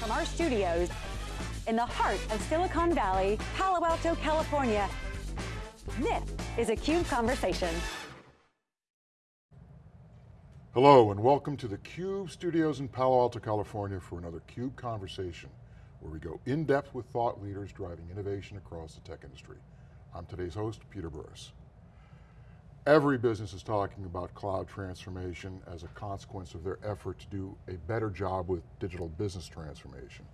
From our studios in the heart of Silicon Valley, Palo Alto, California, this is a CUBE Conversation. Hello and welcome to the CUBE studios in Palo Alto, California for another CUBE Conversation, where we go in depth with thought leaders driving innovation across the tech industry. I'm today's host, Peter Burris. Every business is talking about cloud transformation as a consequence of their effort to do a better job with digital business transformation.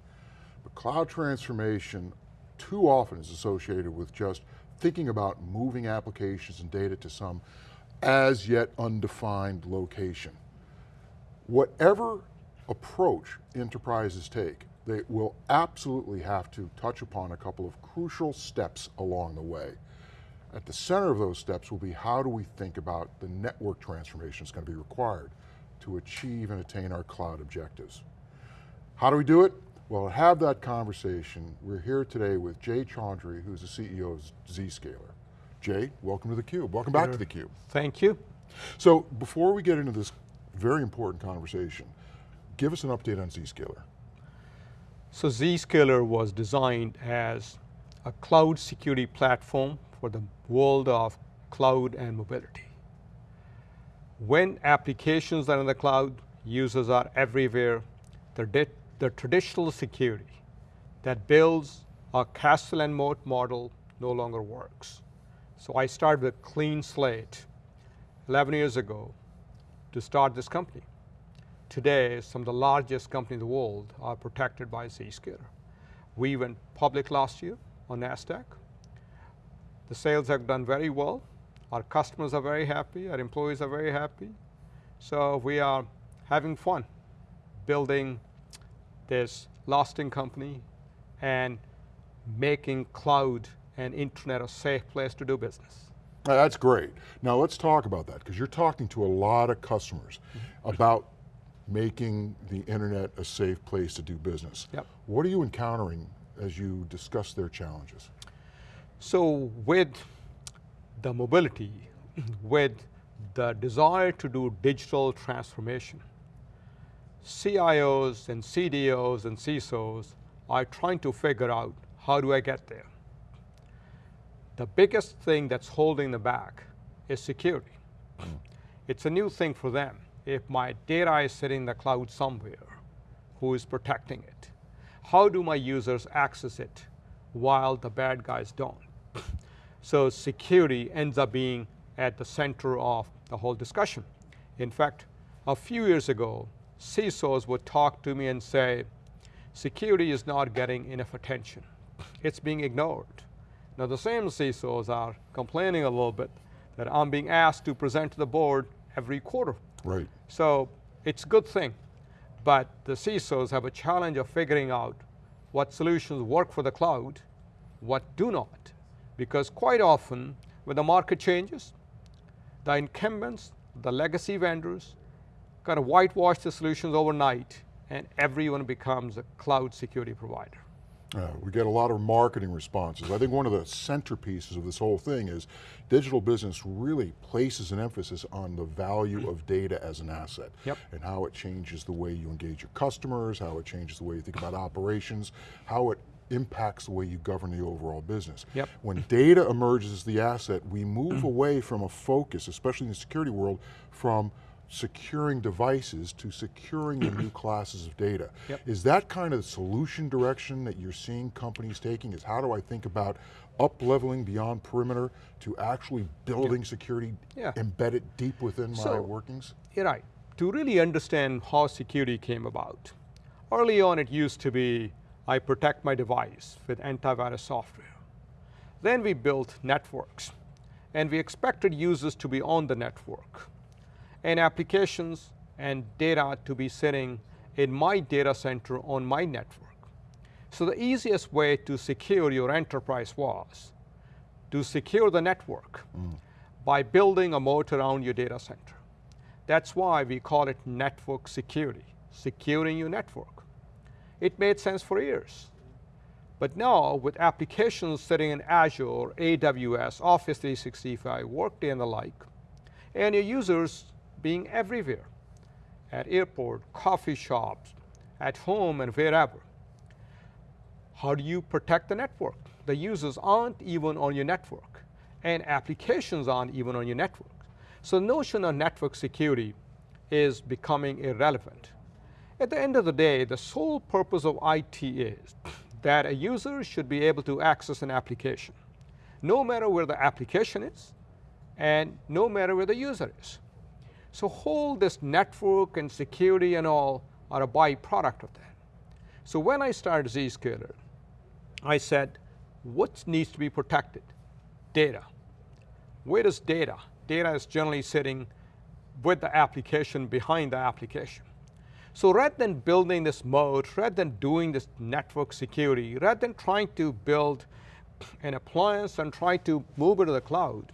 But cloud transformation too often is associated with just thinking about moving applications and data to some as yet undefined location. Whatever approach enterprises take, they will absolutely have to touch upon a couple of crucial steps along the way. At the center of those steps will be how do we think about the network transformation that's going to be required to achieve and attain our cloud objectives. How do we do it? Well, to have that conversation, we're here today with Jay Chaudhry, who's the CEO of Zscaler. Jay, welcome to theCUBE. Welcome back to theCUBE. Thank you. So, before we get into this very important conversation, give us an update on Zscaler. So Zscaler was designed as a cloud security platform for the world of cloud and mobility. When applications are in the cloud, users are everywhere, the, the traditional security that builds a castle and moat model no longer works. So I started with clean slate 11 years ago to start this company. Today, some of the largest companies in the world are protected by Zscaler. We went public last year on NASDAQ. The sales have done very well. Our customers are very happy, our employees are very happy. So we are having fun building this lasting company and making cloud and internet a safe place to do business. That's great. Now let's talk about that, because you're talking to a lot of customers mm -hmm. about making the internet a safe place to do business. Yep. What are you encountering as you discuss their challenges? So with the mobility, with the desire to do digital transformation, CIOs and CDOs and CISOs are trying to figure out how do I get there. The biggest thing that's holding them back is security. Mm. It's a new thing for them. If my data is sitting in the cloud somewhere, who is protecting it? How do my users access it while the bad guys don't? So security ends up being at the center of the whole discussion. In fact, a few years ago, CISOs would talk to me and say, security is not getting enough attention. It's being ignored. Now the same CISOs are complaining a little bit that I'm being asked to present to the board every quarter. Right. So it's a good thing, but the CISOs have a challenge of figuring out what solutions work for the cloud, what do not. Because quite often, when the market changes, the incumbents, the legacy vendors, kind of whitewash the solutions overnight, and everyone becomes a cloud security provider. Uh, we get a lot of marketing responses. I think one of the centerpieces of this whole thing is digital business really places an emphasis on the value of data as an asset yep. and how it changes the way you engage your customers, how it changes the way you think about operations, how it impacts the way you govern the overall business. Yep. When data emerges as the asset, we move mm. away from a focus, especially in the security world, from securing devices to securing the new classes of data. Yep. Is that kind of the solution direction that you're seeing companies taking is how do I think about up leveling beyond perimeter to actually building yep. security yeah. embedded deep within so, my workings? You're right. To really understand how security came about, early on it used to be I protect my device with antivirus software. Then we built networks, and we expected users to be on the network, and applications and data to be sitting in my data center on my network. So the easiest way to secure your enterprise was to secure the network mm. by building a moat around your data center. That's why we call it network security, securing your network it made sense for years. But now, with applications sitting in Azure, AWS, Office 365, Workday and the like, and your users being everywhere, at airport, coffee shops, at home and wherever, how do you protect the network? The users aren't even on your network, and applications aren't even on your network. So the notion of network security is becoming irrelevant. At the end of the day, the sole purpose of IT is that a user should be able to access an application, no matter where the application is, and no matter where the user is. So whole this network and security and all are a byproduct of that. So when I started Zscaler, I said, what needs to be protected? Data. Where is data? Data is generally sitting with the application behind the application. So rather than building this moat, rather than doing this network security, rather than trying to build an appliance and try to move it to the cloud,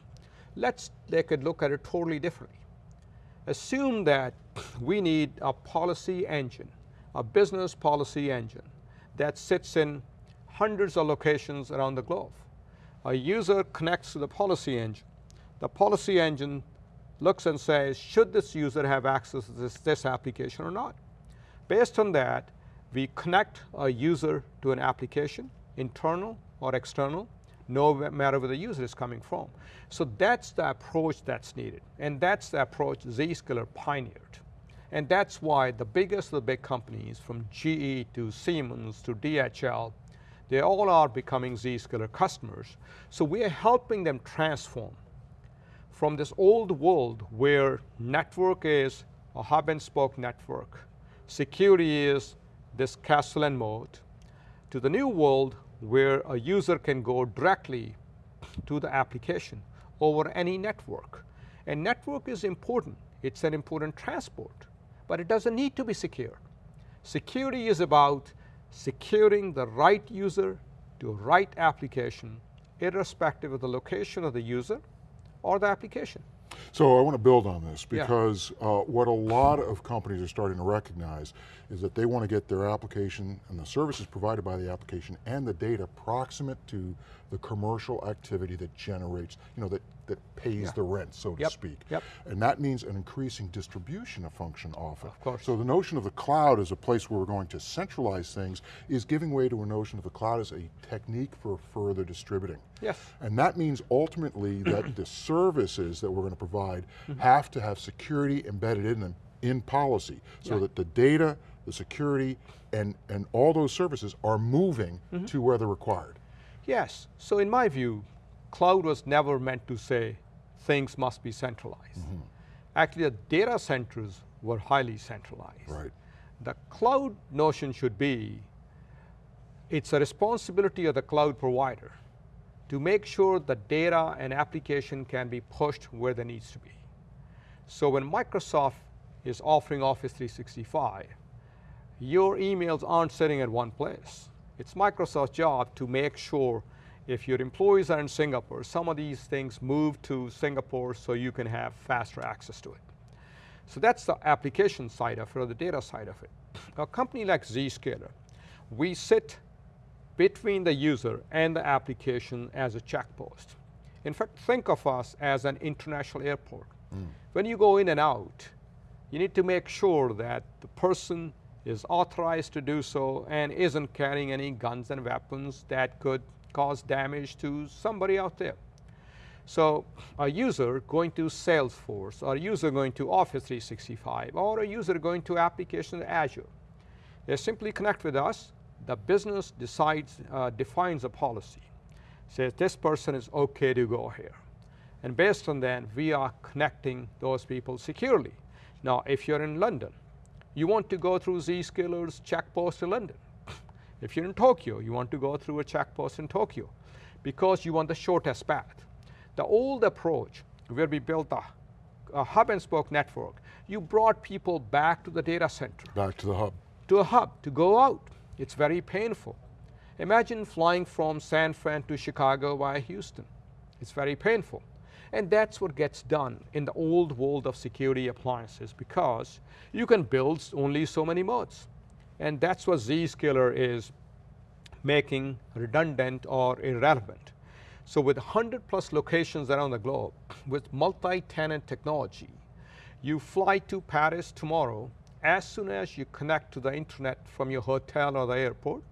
let's take a look at it totally differently assume that we need a policy engine, a business policy engine that sits in hundreds of locations around the globe. A user connects to the policy engine. The policy engine looks and says, should this user have access to this, this application or not? Based on that, we connect a user to an application, internal or external, no matter where the user is coming from. So that's the approach that's needed. And that's the approach Zscaler pioneered. And that's why the biggest of the big companies, from GE to Siemens to DHL, they all are becoming Zscaler customers. So we are helping them transform from this old world where network is a hub and spoke network, security is this castle and moat, to the new world where a user can go directly to the application over any network. And network is important. It's an important transport, but it doesn't need to be secure. Security is about securing the right user to right application, irrespective of the location of the user or the application. So I want to build on this because yeah. uh, what a lot of companies are starting to recognize is that they want to get their application and the services provided by the application and the data proximate to the commercial activity that generates, you know, that, that pays yeah. the rent, so yep. to speak. Yep. And that means an increasing distribution of function often. Of course. So the notion of the cloud as a place where we're going to centralize things is giving way to a notion of the cloud as a technique for further distributing. Yes. And that means ultimately that the services that we're going to provide mm -hmm. have to have security embedded in them in policy so yeah. that the data, the security, and, and all those services are moving mm -hmm. to where they're required. Yes, so in my view, cloud was never meant to say things must be centralized. Mm -hmm. Actually, the data centers were highly centralized. Right. The cloud notion should be, it's a responsibility of the cloud provider to make sure the data and application can be pushed where they needs to be. So when Microsoft is offering Office 365, your emails aren't sitting at one place. It's Microsoft's job to make sure if your employees are in Singapore, some of these things move to Singapore so you can have faster access to it. So that's the application side of it or the data side of it. A company like Zscaler, we sit between the user and the application as a checkpost. In fact, think of us as an international airport. Mm. When you go in and out, you need to make sure that the person is authorized to do so and isn't carrying any guns and weapons that could cause damage to somebody out there. So a user going to Salesforce, or a user going to Office 365, or a user going to application Azure, they simply connect with us. The business decides, uh, defines a policy, says this person is okay to go here. And based on that, we are connecting those people securely. Now, if you're in London, you want to go through Zscaler's check post in London. If you're in Tokyo, you want to go through a checkpost in Tokyo because you want the shortest path. The old approach where we built a, a hub and spoke network, you brought people back to the data center. Back to the hub. To a hub, to go out. It's very painful. Imagine flying from San Fran to Chicago via Houston. It's very painful. And that's what gets done in the old world of security appliances because you can build only so many modes. And that's what Zscaler is making redundant or irrelevant. So with 100 plus locations around the globe, with multi-tenant technology, you fly to Paris tomorrow, as soon as you connect to the internet from your hotel or the airport,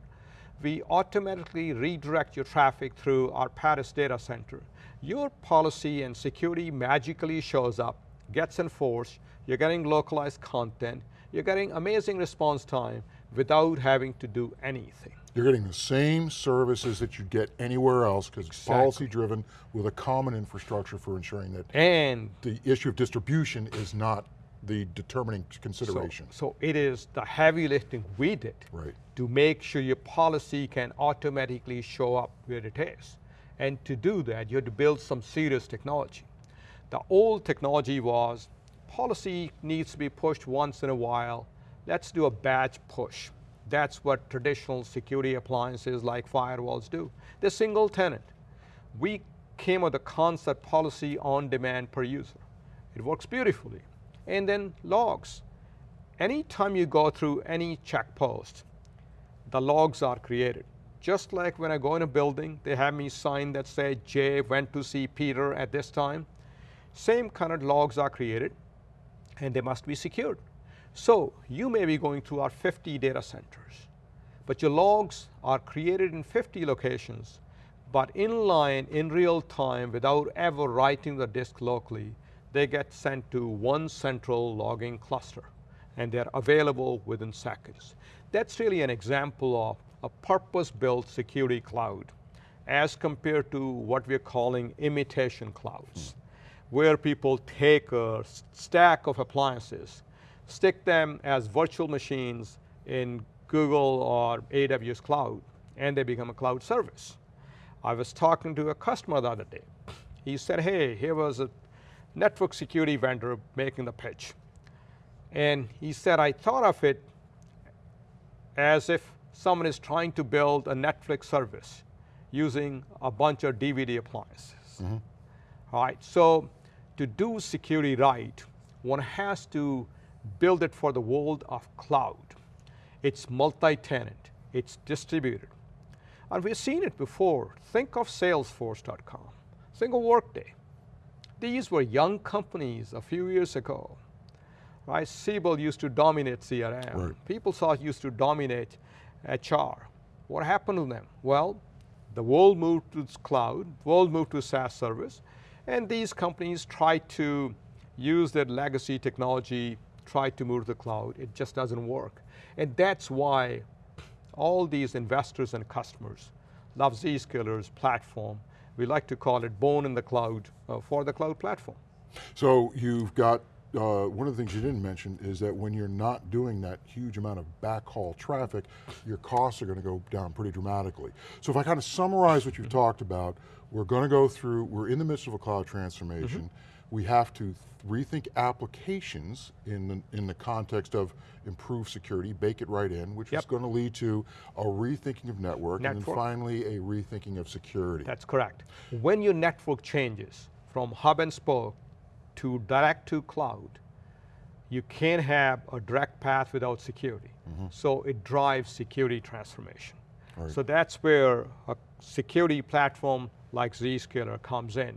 we automatically redirect your traffic through our Paris data center. Your policy and security magically shows up, gets enforced, you're getting localized content, you're getting amazing response time without having to do anything. You're getting the same services that you get anywhere else because it's Exactly. policy driven with a common infrastructure for ensuring that And the issue of distribution is not the determining so, consideration. so it is the heavy lifting we did Right. to make sure your policy can automatically show up where it is. And to do that, you had to build some serious technology. The old technology was policy needs to be pushed once in a while. Let's do a batch push. That's what traditional security appliances like firewalls do. They're single tenant. We came with the concept policy on demand per user. It works beautifully. And then logs. Anytime you go through any check post, the logs are created. Just like when I go in a building, they have me sign that say Jay went to see Peter at this time. Same kind of logs are created and they must be secured. So you may be going through our 50 data centers, but your logs are created in 50 locations, but in line in real time without ever writing the disk locally, they get sent to one central logging cluster and they're available within seconds. That's really an example of a purpose-built security cloud as compared to what we're calling imitation clouds, where people take a stack of appliances, stick them as virtual machines in Google or AWS cloud, and they become a cloud service. I was talking to a customer the other day. He said, hey, here was a network security vendor making the pitch. And he said, I thought of it as if someone is trying to build a Netflix service using a bunch of DVD appliances. Mm-hmm. All right, so to do security right, one has to build it for the world of cloud. It's multi-tenant, it's distributed. And we've seen it before. Think of Salesforce.com, think of Workday. These were young companies a few years ago. Right? Siebel used to dominate CRM. Right. PeopleSoft used to dominate HR. What happened to them? Well, the world moved to cloud, world moved to SaaS service, and these companies tried to use their legacy technology, tried to move to the cloud. It just doesn't work. And that's why all these investors and customers love Zscaler's platform. We like to call it born in the cloud uh, for the cloud platform. So you've got, uh, one of the things you didn't mention is that when you're not doing that huge amount of backhaul traffic, your costs are going to go down pretty dramatically. So if I kind of summarize what you've talked about, we're going to go through, we're in the midst of a cloud transformation. We have to rethink applications in the, in the context of improved security, bake it right in, which is going to lead to a rethinking of network, and then finally a rethinking of security. That's correct. When your network changes from hub and spoke to direct to cloud, you can't have a direct path without security. Mm-hmm. So it drives security transformation. Right. So that's where a security platform like Zscaler comes in.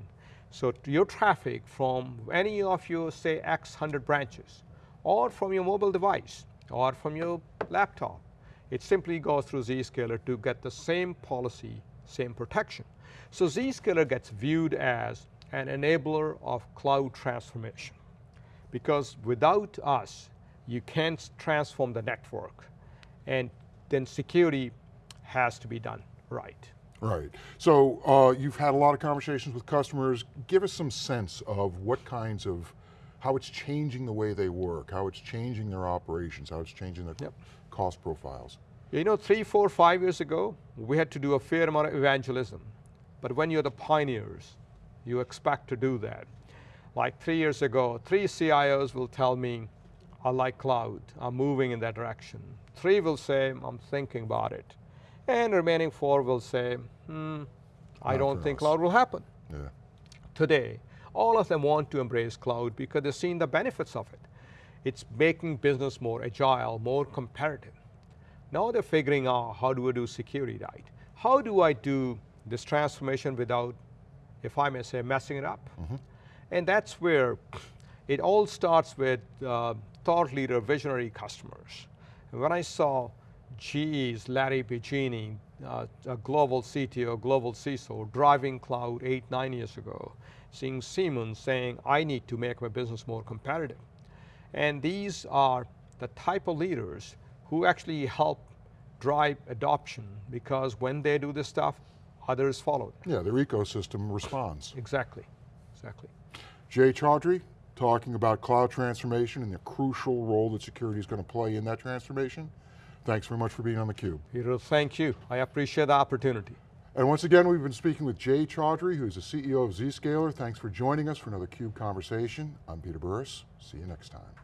So your traffic from any of your, say, X hundred branches, or from your mobile device, or from your laptop, it simply goes through Zscaler to get the same policy, same protection. So Zscaler gets viewed as an enabler of cloud transformation. Because without us, you can't transform the network. And then security has to be done right. Right. So uh, you've had a lot of conversations with customers. Give us some sense of what kinds of, how it's changing the way they work, how it's changing their operations, how it's changing their Yep. cost profiles. You know, three, four, five years ago, we had to do a fair amount of evangelism. But when you're the pioneers, you expect to do that. Like three years ago, three CIOs will tell me, I like cloud, I'm moving in that direction. Three will say, I'm thinking about it. And remaining four will say, hmm, I Not don't think us." cloud will happen. Yeah. today, all of them want to embrace cloud because they're seeing the benefits of it. It's making business more agile, more competitive. Now they're figuring out how do I do security right? How do I do this transformation without, if I may say, messing it up? And that's where it all starts with uh, thought leader, visionary customers. And when I saw GE's Larry Biagini uh, a global CTO, global CISO, driving cloud eight, nine years ago, seeing Siemens saying, I need to make my business more competitive. And these are the type of leaders who actually help drive adoption because when they do this stuff, others follow. Yeah, their ecosystem responds. Exactly, exactly. Jay Chaudhry, talking about cloud transformation and the crucial role that security is going to play in that transformation. Thanks very much for being on theCUBE. Peter, thank you. I appreciate the opportunity. And once again, we've been speaking with Jay Chaudhry, who's the CEO of Zscaler. Thanks for joining us for another CUBE conversation. I'm Peter Burris, see you next time.